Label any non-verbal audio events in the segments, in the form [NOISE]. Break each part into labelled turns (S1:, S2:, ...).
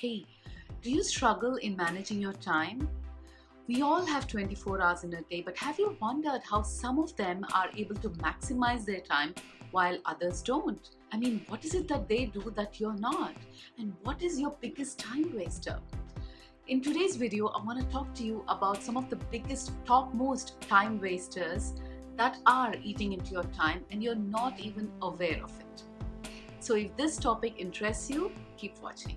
S1: Hey, do you struggle in managing your time? We all have 24 hours in a day, but have you wondered how some of them are able to maximize their time while others don't? I mean, what is it that they do that you're not? And what is your biggest time waster? In today's video, I want to talk to you about some of the biggest, topmost time wasters that are eating into your time and you're not even aware of it. So if this topic interests you, keep watching.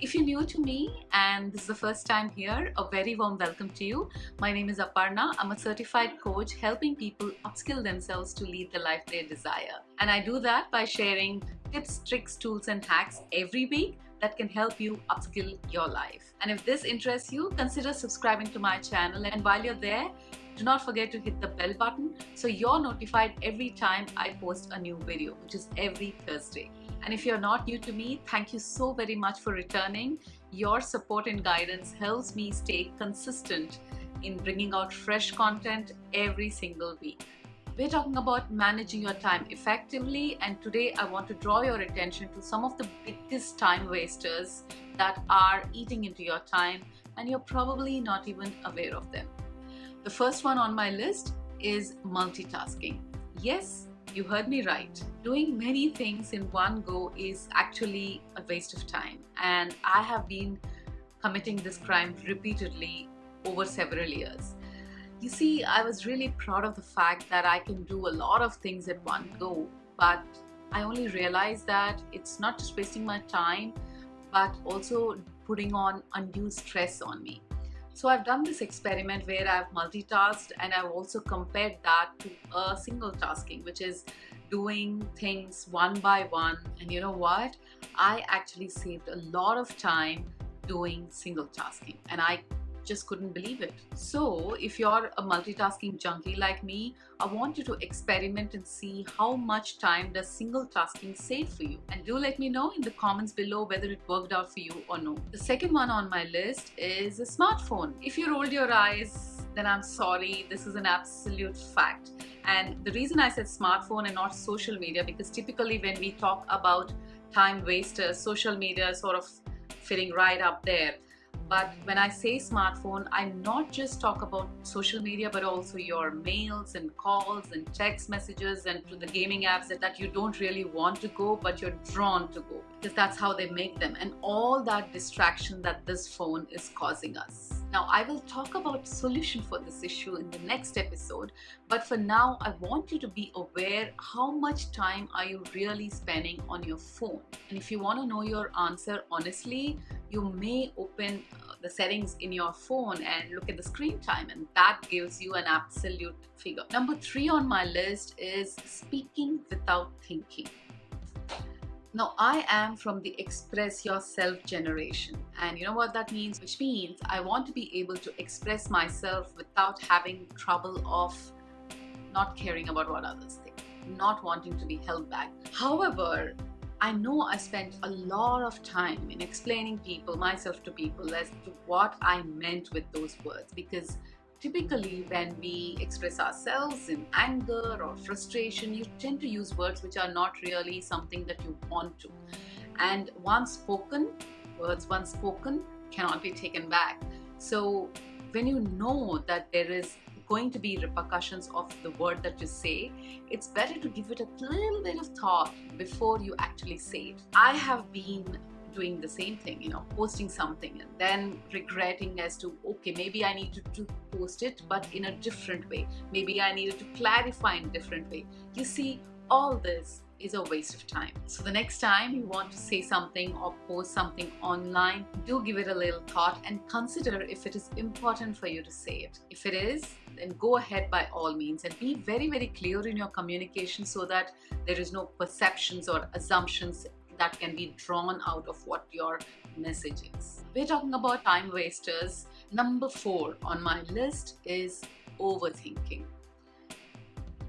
S1: If you're new to me and this is the first time here, a very warm welcome to you. My name is Aparna. I'm a certified coach helping people upskill themselves to lead the life they desire. And I do that by sharing tips, tricks, tools and hacks every week that can help you upskill your life. And if this interests you, consider subscribing to my channel. And while you're there, do not forget to hit the bell button so you're notified every time I post a new video, which is every Thursday. And if you're not new to me, thank you so very much for returning. Your support and guidance helps me stay consistent in bringing out fresh content every single week. We're talking about managing your time effectively and today I want to draw your attention to some of the biggest time wasters that are eating into your time and you're probably not even aware of them. The first one on my list is multitasking. Yes, you heard me right. Doing many things in one go is actually a waste of time and I have been committing this crime repeatedly over several years. You see, I was really proud of the fact that I can do a lot of things at one go, but I only realized that it's not just wasting my time, but also putting on undue stress on me. So I've done this experiment where I've multitasked and I've also compared that to a single tasking, which is doing things one by one. And you know what? I actually saved a lot of time doing single tasking and I just couldn't believe it. So if you're a multitasking junkie like me, I want you to experiment and see how much time does single tasking save for you. And do let me know in the comments below whether it worked out for you or no. The second one on my list is a smartphone. If you rolled your eyes, then I'm sorry, this is an absolute fact. And the reason I said smartphone and not social media, because typically when we talk about time wasters, social media sort of fitting right up there. But when I say smartphone, I not just talk about social media, but also your mails and calls and text messages and to the gaming apps that you don't really want to go, but you're drawn to go because that's how they make them and all that distraction that this phone is causing us. Now, I will talk about solution for this issue in the next episode, but for now, I want you to be aware how much time are you really spending on your phone. And if you want to know your answer honestly, you may open uh, the settings in your phone and look at the screen time and that gives you an absolute figure. Number three on my list is speaking without thinking. Now I am from the express yourself generation. And you know what that means? Which means I want to be able to express myself without having trouble of not caring about what others think not wanting to be held back. However I know I spent a lot of time in explaining people myself to people as to what I meant with those words because Typically, when we express ourselves in anger or frustration, you tend to use words which are not really something that you want to. And once spoken, words once spoken cannot be taken back. So when you know that there is going to be repercussions of the word that you say, it's better to give it a little bit of thought before you actually say it. I have been doing the same thing, you know, posting something and then regretting as to, okay, maybe I need to, to post it, but in a different way. Maybe I needed to clarify in a different way. You see, all this is a waste of time. So the next time you want to say something or post something online, do give it a little thought and consider if it is important for you to say it. If it is, then go ahead by all means and be very, very clear in your communication so that there is no perceptions or assumptions that can be drawn out of what your message is. We're talking about time wasters. Number four on my list is overthinking.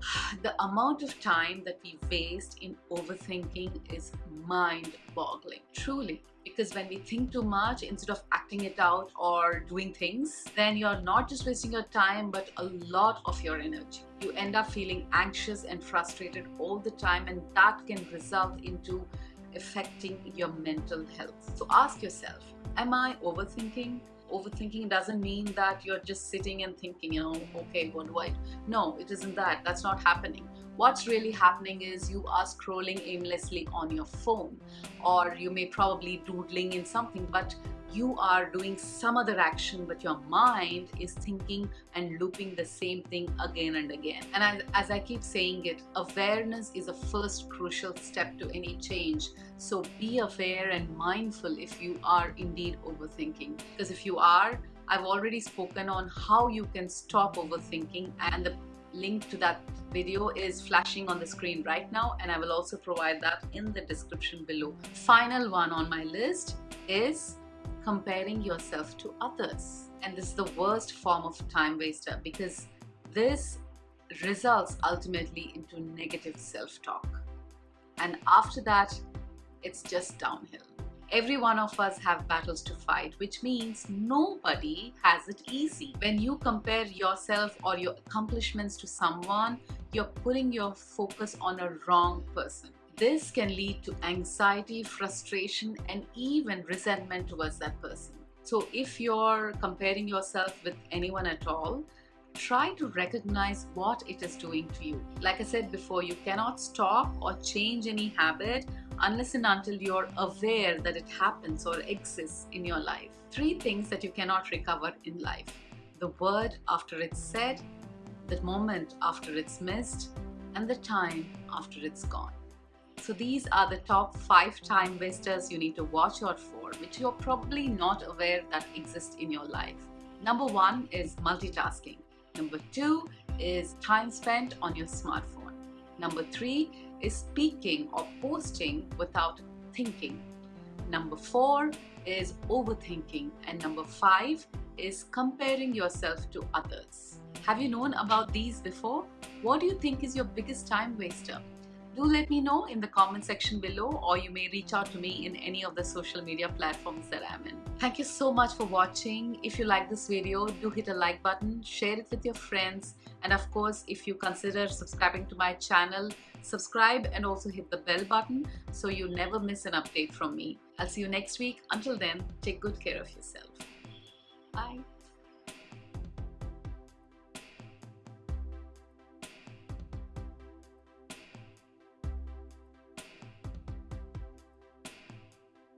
S1: [SIGHS] The amount of time that we waste in overthinking is mind boggling. Truly, because when we think too much instead of acting it out or doing things then you're not just wasting your time but a lot of your energy you end up feeling anxious and frustrated all the time and that can result into affecting your mental health. So ask yourself am i overthinking? Overthinking doesn't mean that you're just sitting and thinking you know okay what do i do? no it isn't that. That's not happening. What's really happening is you are scrolling aimlessly on your phone or you may probably doodling in something but you are doing some other action but your mind is thinking and looping the same thing again and again. And as, as, I keep saying it awareness is a first crucial step to any change. So be aware and mindful if you are indeed overthinking. Because if you are I've already spoken on how you can stop overthinking and the link to that video is flashing on the screen right now and I will also provide that in the description below. Final one on my list is comparing yourself to others. And this is the worst form of time waster because this results ultimately into negative self-talk. And after that, it's just downhill. Every one of us have battles to fight, which means nobody has it easy. When you compare yourself or your accomplishments to someone, you're putting your focus on a wrong person. This can lead to anxiety, frustration, and even resentment towards that person. So if you're comparing yourself with anyone at all, try to recognize what it is doing to you. Like I said before, you cannot stop or change any habit unless and until you're aware that it happens or exists in your life. Three things that you cannot recover in life. The word after it's said, the moment after it's missed, and the time after it's gone. So these are the top five time wasters you need to watch out for, which you're probably not aware that exist in your life. Number one is multitasking. Number two is time spent on your smartphone. Number three is speaking or posting without thinking. Number four is overthinking. And number five is comparing yourself to others. Have you known about these before? What do you think is your biggest time waster? Do let me know in the comment section below or you may reach out to me in any of the social media platforms that I'm in. Thank you so much for watching. If you like this video, do hit a like button, share it with your friends and of course if you consider subscribing to my channel, subscribe and also hit the bell button so you never miss an update from me. I'll see you next week. Until then, take good care of yourself. Bye.